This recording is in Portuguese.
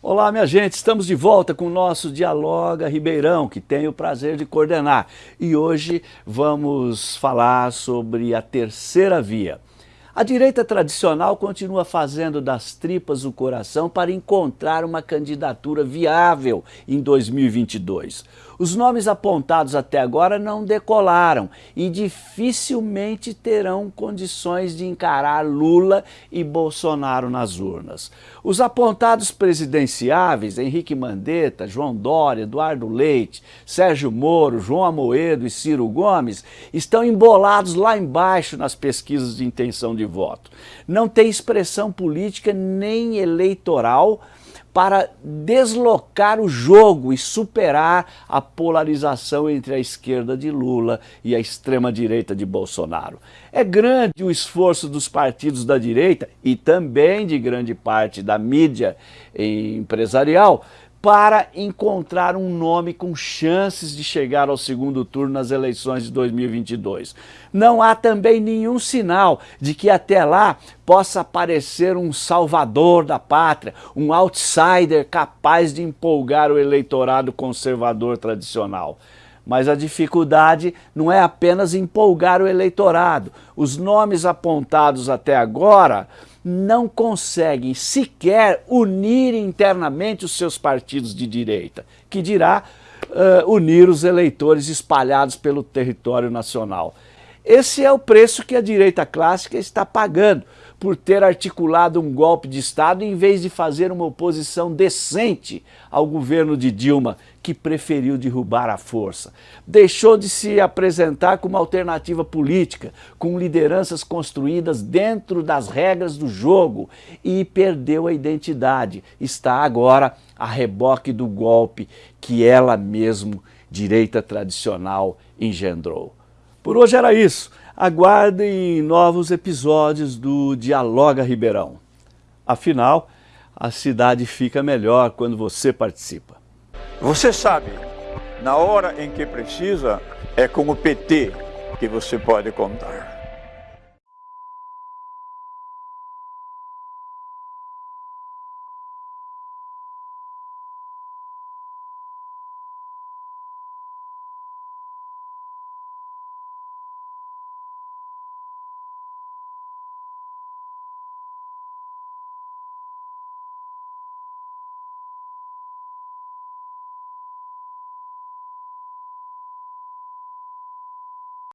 Olá, minha gente, estamos de volta com o nosso Dialoga Ribeirão, que tenho o prazer de coordenar. E hoje vamos falar sobre a terceira via. A direita tradicional continua fazendo das tripas o coração para encontrar uma candidatura viável em 2022. Os nomes apontados até agora não decolaram e dificilmente terão condições de encarar Lula e Bolsonaro nas urnas. Os apontados presidenciáveis, Henrique Mandetta, João Dória, Eduardo Leite, Sérgio Moro, João Amoedo e Ciro Gomes, estão embolados lá embaixo nas pesquisas de intenção de voto. Não tem expressão política nem eleitoral para deslocar o jogo e superar a polarização entre a esquerda de Lula e a extrema-direita de Bolsonaro. É grande o esforço dos partidos da direita e também de grande parte da mídia empresarial para encontrar um nome com chances de chegar ao segundo turno nas eleições de 2022. Não há também nenhum sinal de que até lá possa aparecer um salvador da pátria, um outsider capaz de empolgar o eleitorado conservador tradicional. Mas a dificuldade não é apenas empolgar o eleitorado. Os nomes apontados até agora não conseguem sequer unir internamente os seus partidos de direita, que dirá uh, unir os eleitores espalhados pelo território nacional. Esse é o preço que a direita clássica está pagando por ter articulado um golpe de Estado em vez de fazer uma oposição decente ao governo de Dilma, que preferiu derrubar à força. Deixou de se apresentar como alternativa política, com lideranças construídas dentro das regras do jogo e perdeu a identidade. Está agora a reboque do golpe que ela mesmo, direita tradicional, engendrou. Por hoje era isso. Aguardem novos episódios do Dialoga Ribeirão. Afinal, a cidade fica melhor quando você participa. Você sabe, na hora em que precisa, é com o PT que você pode contar.